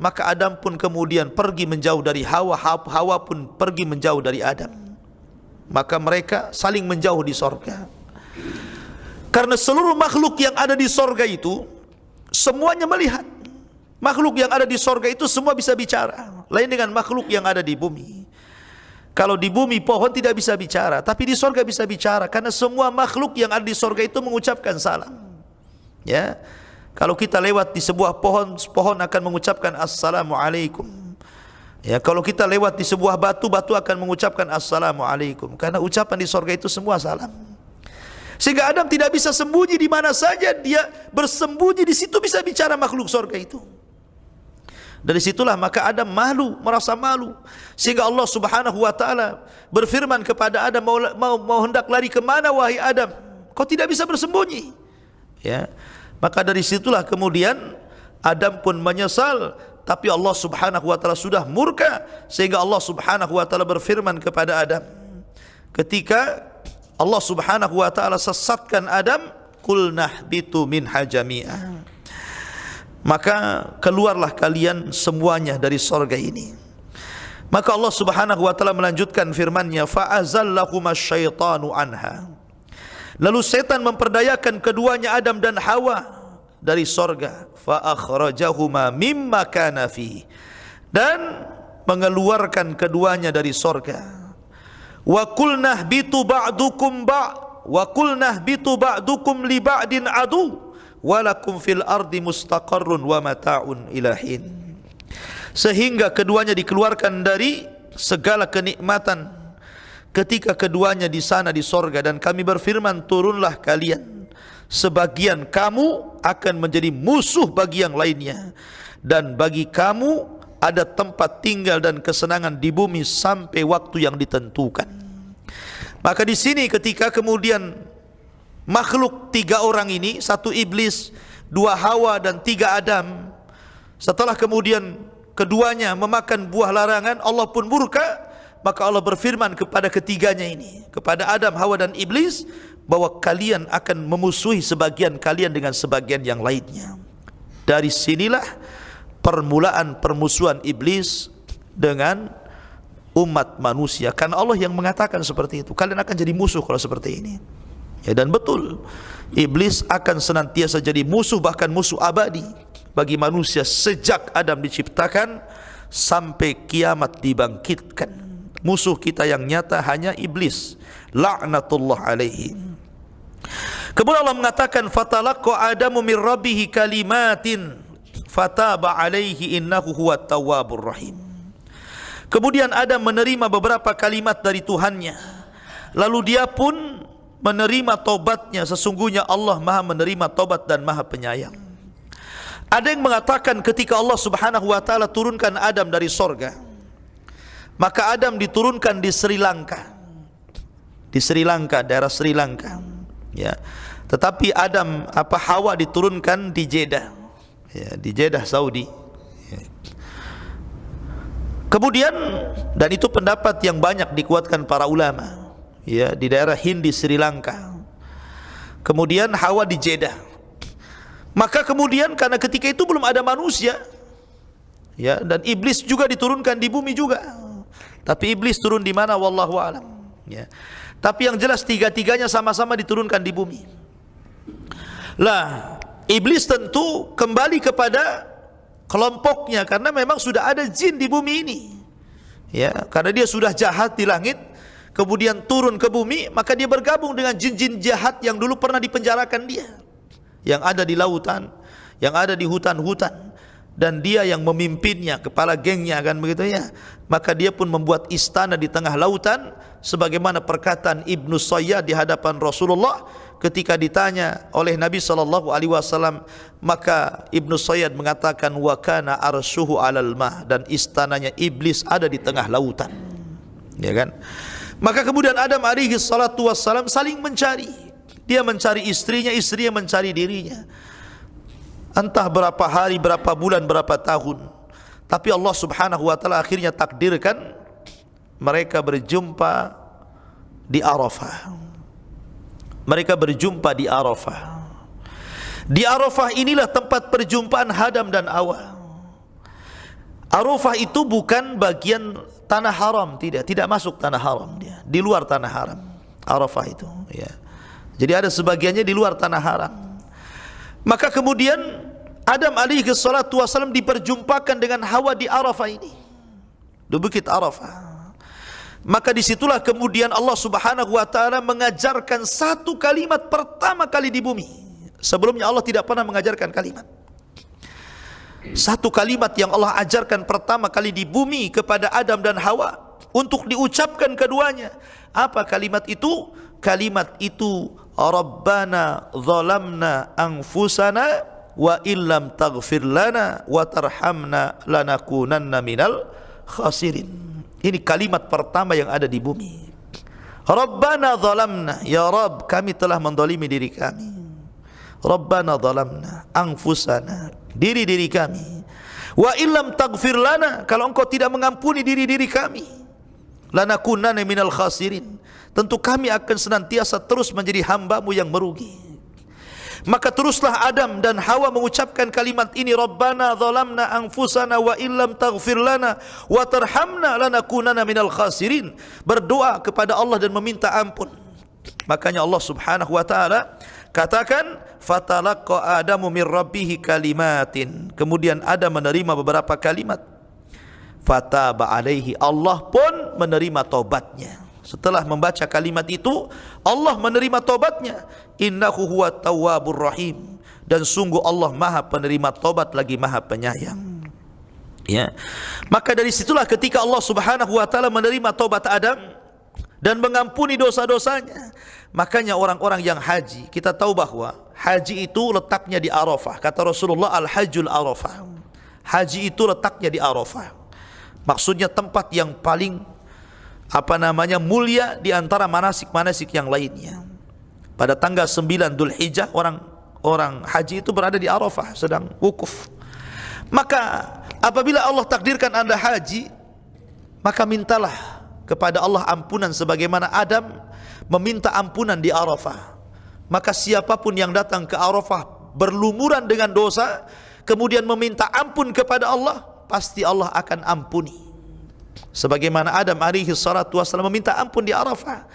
maka Adam pun kemudian pergi menjauh dari Hawa Hawa pun pergi menjauh dari Adam. Maka mereka saling menjauh di sorga. Karena seluruh makhluk yang ada di sorga itu semuanya melihat. Makhluk yang ada di sorga itu semua bisa bicara. Lain dengan makhluk yang ada di bumi. Kalau di bumi pohon tidak bisa bicara tapi di sorga bisa bicara. Karena semua makhluk yang ada di sorga itu mengucapkan salam. Ya kalau kita lewat di sebuah pohon, pohon akan mengucapkan Assalamualaikum. Ya, kalau kita lewat di sebuah batu, batu akan mengucapkan Assalamualaikum. Karena ucapan di sorga itu semua salam. Sehingga Adam tidak bisa sembunyi di mana saja dia bersembunyi di situ bisa bicara makhluk sorga itu. Dari situlah maka Adam malu, merasa malu. Sehingga Allah subhanahu wa ta'ala berfirman kepada Adam, mau, mau, mau hendak lari ke mana wahai Adam? Kau tidak bisa bersembunyi. Ya, Maka dari situlah kemudian Adam pun menyesal. Tapi Allah Subhanahu wa taala sudah murka sehingga Allah Subhanahu wa taala berfirman kepada Adam ketika Allah Subhanahu wa taala sesatkan Adam kulnah bitu min hajami'a maka keluarlah kalian semuanya dari sorga ini. Maka Allah Subhanahu wa taala melanjutkan firman-Nya fa syaitanu anha Lalu setan memperdayakan keduanya Adam dan Hawa dari sorga. Fa akhrajahuma mimma kana fi. Dan mengeluarkan keduanya dari sorga. Wa qulna bitu ba'dukum ba' wa qulna bitu ba'dukum li ba'din adu walakum fil ardi mustaqarrun wa mata'un ilahin. Sehingga keduanya dikeluarkan dari segala kenikmatan ketika keduanya di sana di sorga dan kami berfirman turunlah kalian. Sebagian kamu akan menjadi musuh bagi yang lainnya. Dan bagi kamu ada tempat tinggal dan kesenangan di bumi sampai waktu yang ditentukan. Maka di sini ketika kemudian makhluk tiga orang ini satu iblis dua hawa dan tiga adam setelah kemudian keduanya memakan buah larangan Allah pun murka maka Allah berfirman kepada ketiganya ini kepada Adam, Hawa dan Iblis bahwa kalian akan memusuhi sebagian kalian dengan sebagian yang lainnya. Dari sinilah permulaan permusuhan Iblis dengan umat manusia. Karena Allah yang mengatakan seperti itu. Kalian akan jadi musuh kalau seperti ini. Ya dan betul iblis akan senantiasa jadi musuh bahkan musuh abadi bagi manusia sejak Adam diciptakan sampai kiamat dibangkitkan musuh kita yang nyata hanya iblis laknatullah alaihi kemudian Allah mengatakan fatalaqqa adamu min rabbih kalimatin fataba alaihi innahu huwat tawwabur rahim Kemudian Adam menerima beberapa kalimat dari Tuhannya. Lalu dia pun menerima tobatnya. Sesungguhnya Allah maha menerima tobat dan maha penyayang. Ada yang mengatakan ketika Allah subhanahu wa ta'ala turunkan Adam dari sorga. Maka Adam diturunkan di Sri Lanka. Di Sri Lanka, daerah Sri Lanka. Ya. Tetapi Adam apa Hawa diturunkan di Jeddah. Ya, di Jeddah Saudi. Kemudian dan itu pendapat yang banyak dikuatkan para ulama ya di daerah Hindi Sri Lanka. Kemudian Hawa di Jeddah. Maka kemudian karena ketika itu belum ada manusia ya dan iblis juga diturunkan di bumi juga. Tapi iblis turun di mana wallahu alam ya. Tapi yang jelas tiga-tiganya sama-sama diturunkan di bumi. Lah, iblis tentu kembali kepada kelompoknya karena memang sudah ada jin di bumi ini. Ya, karena dia sudah jahat di langit, kemudian turun ke bumi, maka dia bergabung dengan jin-jin jahat yang dulu pernah dipenjarakan dia. Yang ada di lautan, yang ada di hutan-hutan dan dia yang memimpinnya, kepala gengnya kan begitu ya. Maka dia pun membuat istana di tengah lautan sebagaimana perkataan Ibnu Sayyad di hadapan Rasulullah ketika ditanya oleh Nabi sallallahu alaihi wasallam. Maka Ibnu Sayyid mengatakan wa kana arsyuhu 'alal ma dan istananya iblis ada di tengah lautan. Ya kan? Maka kemudian Adam alaihi salatu wasallam saling mencari. Dia mencari istrinya istrinya mencari dirinya entah berapa hari berapa bulan berapa tahun tapi Allah Subhanahu wa taala akhirnya takdirkan mereka berjumpa di Arafah mereka berjumpa di Arafah. Di Arafah inilah tempat perjumpaan Hadam dan Awa. Arafah itu bukan bagian tanah haram, tidak, tidak masuk tanah haram dia, di luar tanah haram. Arafah itu, ya. Jadi ada sebagiannya di luar tanah haram. Maka kemudian Adam alaihi salatu wasallam diperjumpakan dengan Hawa di Arafah ini. Di Bukit Arafah. Maka disitulah kemudian Allah subhanahu wa ta'ala mengajarkan satu kalimat pertama kali di bumi. Sebelumnya Allah tidak pernah mengajarkan kalimat. Satu kalimat yang Allah ajarkan pertama kali di bumi kepada Adam dan Hawa untuk diucapkan keduanya. Apa kalimat itu? Kalimat itu Rabbana zalamna anfusana wa illam taghfir lana wa tarhamna lanakunanna minal khasirin ini kalimat pertama yang ada di bumi. Rabbana zalamna. Ya Rabb, kami telah mendolimi diri kami. Rabbana zalamna. Angfusana. Diri-diri kami. Wa illam tagfir lana. Kalau engkau tidak mengampuni diri-diri kami. Lanakunana minal khasirin. Tentu kami akan senantiasa terus menjadi hambamu yang merugi. Maka teruslah Adam dan Hawa mengucapkan kalimat ini Rabbana zalamna anfusana wa illam taghfir lana wa tarhamna lanakunanna minal khasirin berdoa kepada Allah dan meminta ampun makanya Allah Subhanahu wa taala katakan fatalaqqa adamu min rabbih kalimatin kemudian Adam menerima beberapa kalimat fataba alaihi Allah pun menerima taubatnya. Setelah membaca kalimat itu Allah menerima tobatnya innahu huwa tawwabur rahim. Dan sungguh Allah maha penerima tobat lagi maha penyayang. Ya. Maka dari situlah ketika Allah subhanahu wa ta'ala menerima tobat Adam dan mengampuni dosa-dosanya makanya orang-orang yang haji kita tahu bahwa haji itu letaknya di Arafah. Kata Rasulullah al-hajjul Arafah. Haji itu letaknya di Arafah maksudnya tempat yang paling apa namanya mulia di antara manasik-manasik yang lainnya. Pada tanggal 9 Dhul Hijjah orang orang haji itu berada di Arafah sedang wukuf. Maka apabila Allah takdirkan Anda haji, maka mintalah kepada Allah ampunan sebagaimana Adam meminta ampunan di Arafah. Maka siapapun yang datang ke Arafah berlumuran dengan dosa kemudian meminta ampun kepada Allah, pasti Allah akan ampuni. sebagaimana Adam alaihi salatu wasallam meminta ampun di Arafah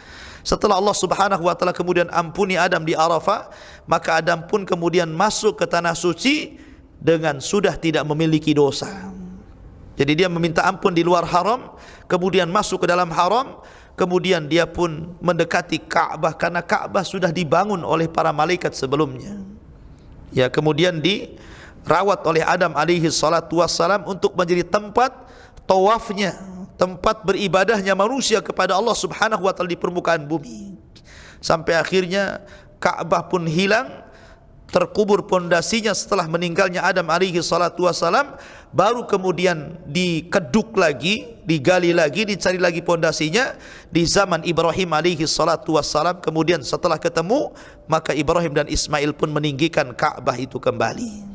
setelah Allah Subhanahu wa taala kemudian ampuni Adam di Arafah, maka Adam pun kemudian masuk ke tanah suci dengan sudah tidak memiliki dosa. Jadi dia meminta ampun di luar haram, kemudian masuk ke dalam haram, kemudian dia pun mendekati Ka'bah karena Ka'bah sudah dibangun oleh para malaikat sebelumnya. Ya, kemudian dirawat oleh Adam alaihi salatu wassalam untuk menjadi tempat tawafnya tempat beribadahnya manusia kepada Allah Subhanahu wa taala di permukaan bumi. Sampai akhirnya Ka'bah pun hilang, terkubur pondasinya setelah meninggalnya Adam alaihi salatu wasalam, baru kemudian dikeduk lagi, digali lagi, dicari lagi pondasinya di zaman Ibrahim alaihi salatu wasalam. Kemudian setelah ketemu, maka Ibrahim dan Ismail pun meninggikan Ka'bah itu kembali.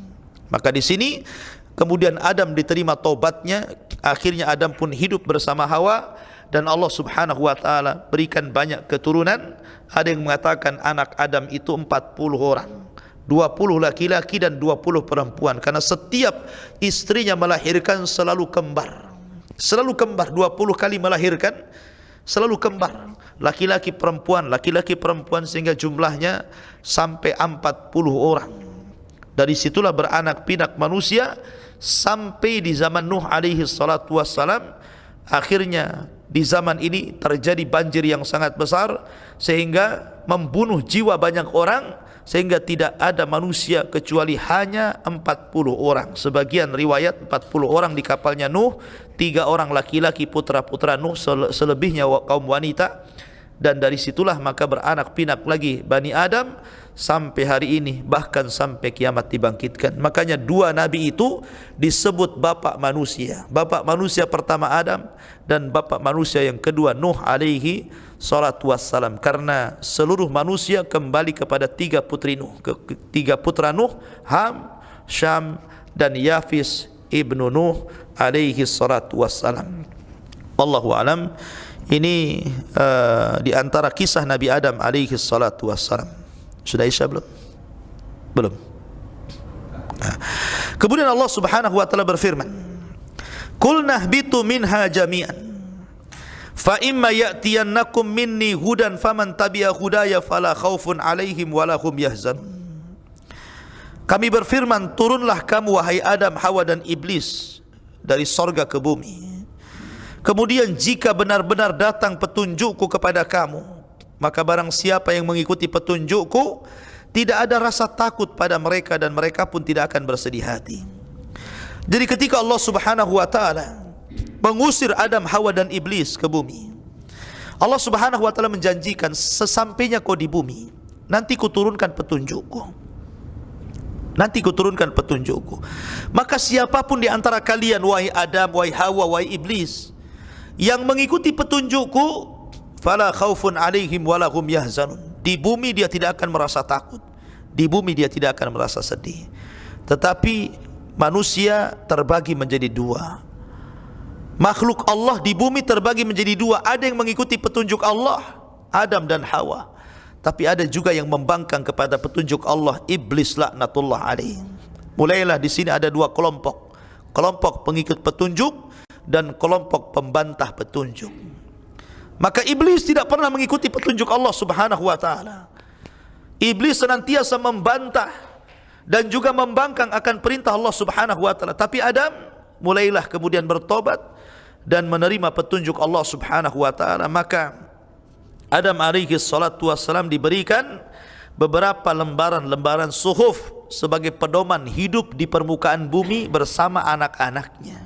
Maka di sini kemudian Adam diterima taubatnya akhirnya Adam pun hidup bersama Hawa dan Allah Subhanahu wa taala berikan banyak keturunan. Ada yang mengatakan anak Adam itu 40 orang 20 laki-laki dan 20 perempuan. Karena setiap istrinya melahirkan selalu kembar. Selalu kembar 20 kali melahirkan selalu kembar. Laki-laki perempuan laki-laki perempuan sehingga jumlahnya sampai 40 orang dari situlah beranak pinak manusia sampai di zaman Nuh alaihi salatu wassalam akhirnya di zaman ini terjadi banjir yang sangat besar sehingga membunuh jiwa banyak orang sehingga tidak ada manusia kecuali hanya 40 orang. Sebagian riwayat 40 orang di kapalnya Nuh tiga orang laki-laki putra-putra Nuh selebihnya kaum wanita. Dan dari situlah maka beranak pinak lagi Bani Adam sampai hari ini bahkan sampai kiamat dibangkitkan. Makanya dua nabi itu disebut bapak manusia. Bapak manusia pertama Adam dan bapak manusia yang kedua Nuh alaihi salatu wassalam. Karena seluruh manusia kembali kepada tiga putri Nuh tiga putra Nuh Ham Syam dan Yafis ibnu Nuh alaihi salatu wassalam. Allahu alam. Ini uh, di antara kisah Nabi Adam alaihi salatu wassalam sudah Isya belum? Belum. Nah. Kemudian Allah Subhanahu wa taala berfirman, "Qul nahbitu minha jami'an. Fa imma ya'tiyannakum minni hudan faman tabi'a hudaya fala khaufun 'alaihim wa lahum yahzanun." Kami berfirman, turunlah kamu wahai Adam, Hawa dan Iblis dari sorga ke bumi. Kemudian jika benar-benar datang petunjukku kepada kamu, maka barang siapa yang mengikuti petunjukku tidak ada rasa takut pada mereka dan mereka pun tidak akan bersedih hati. Jadi ketika Allah subhanahu wa ta'ala mengusir Adam, Hawa dan Iblis ke bumi Allah subhanahu wa ta'ala menjanjikan sesampainya kau di bumi nanti kuturunkan petunjukku. Nanti kuturunkan petunjukku. Maka siapapun di antara kalian wahai Adam, wahai Hawa, wahai Iblis yang mengikuti petunjukku fala khaufun alaihim wala hum yahzanun. Di bumi dia tidak akan merasa takut. Di bumi dia tidak akan merasa sedih. Tetapi manusia terbagi menjadi dua. Makhluk Allah di bumi terbagi menjadi dua. Ada yang mengikuti petunjuk Allah Adam dan Hawa. Tapi ada juga yang membangkang kepada petunjuk Allah iblis laknatullah alaih. Mulailah di sini ada dua kelompok. Kelompok pengikut petunjuk dan kelompok pembantah petunjuk Maka iblis tidak pernah mengikuti petunjuk Allah Subhanahu wa taala. Iblis senantiasa membantah dan juga membangkang akan perintah Allah Subhanahu wa taala. Tapi Adam mulailah kemudian bertobat dan menerima petunjuk Allah Subhanahu wa taala. Maka Adam alaihi salatu wassalam diberikan beberapa lembaran-lembaran suhuf sebagai pedoman hidup di permukaan bumi bersama anak-anaknya.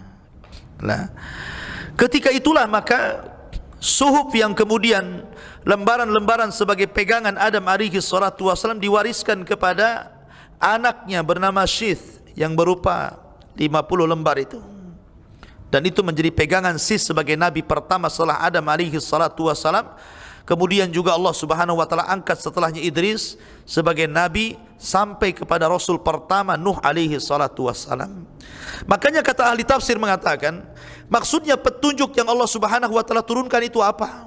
Nah, ketika itulah maka suhuf yang kemudian lembaran-lembaran sebagai pegangan Adam alaihi salatu wasallam diwariskan kepada anaknya bernama Syith yang berupa 50 lembar itu. Dan itu menjadi pegangan Syith sebagai nabi pertama setelah Adam alaihi salatu wasallam kemudian juga Allah subhanahu wa ta'ala angkat setelahnya Idris sebagai nabi sampai kepada rasul pertama Nuh alaihi salatu wasallam makanya kata ahli tafsir mengatakan Maksudnya petunjuk yang Allah Subhanahu wa taala turunkan itu apa?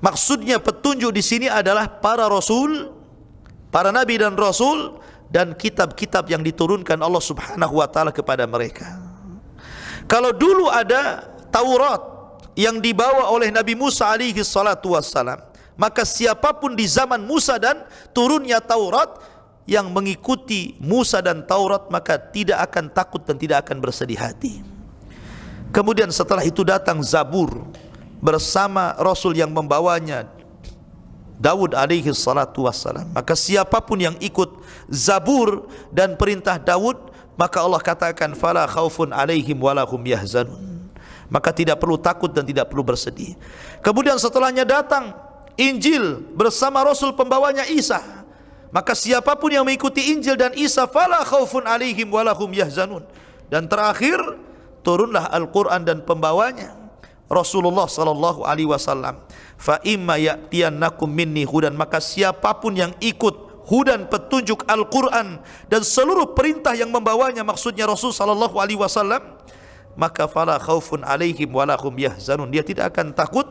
Maksudnya petunjuk di sini adalah para rasul, para nabi dan rasul dan kitab-kitab yang diturunkan Allah Subhanahu wa taala kepada mereka. Kalau dulu ada Taurat yang dibawa oleh Nabi Musa alaihi salatu wassalam. Maka siapapun di zaman Musa dan turunnya Taurat yang mengikuti Musa dan Taurat maka tidak akan takut dan tidak akan bersedih hati. Kemudian setelah itu datang Zabur bersama Rasul yang membawanya Dawud alaihi salatu wassalam. Maka siapapun yang ikut Zabur dan perintah Dawud maka Allah katakan fala khaufun alaihim walahum yahzanun maka tidak perlu takut dan tidak perlu bersedih. Kemudian setelahnya datang Injil bersama Rasul pembawanya Isa. Maka siapapun yang mengikuti Injil dan Isa fala khaufun alaihim walahum yahzanun. Dan terakhir turunlah Al-Qur'an dan pembawanya Rasulullah sallallahu alaihi wasallam. Fa imma ya'tiyannakum minni hudan maka siapapun yang ikut hudan petunjuk Al-Qur'an dan seluruh perintah yang membawanya maksudnya Rasul sallallahu alaihi wasallam maka fala khaufun alaihim walahum yahzanun. Dia tidak akan takut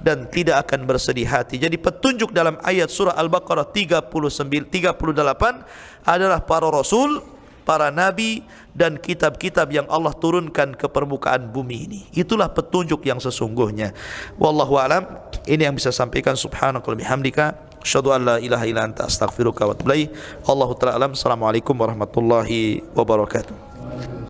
dan tidak akan bersedih hati. Jadi petunjuk dalam ayat surah al-baqarah 39 38 adalah para rasul para nabi dan kitab-kitab yang Allah turunkan ke permukaan bumi ini. Itulah petunjuk yang sesungguhnya. Wallahu alam. Ini yang bisa sampaikan. Subhanaka wa bihamdika. Asyhadu an la ilaha illa anta astaghfiruka wa atubu ilaik. Allahu ta'ala alam. Assalamualaikum warahmatullahi wabarakatuh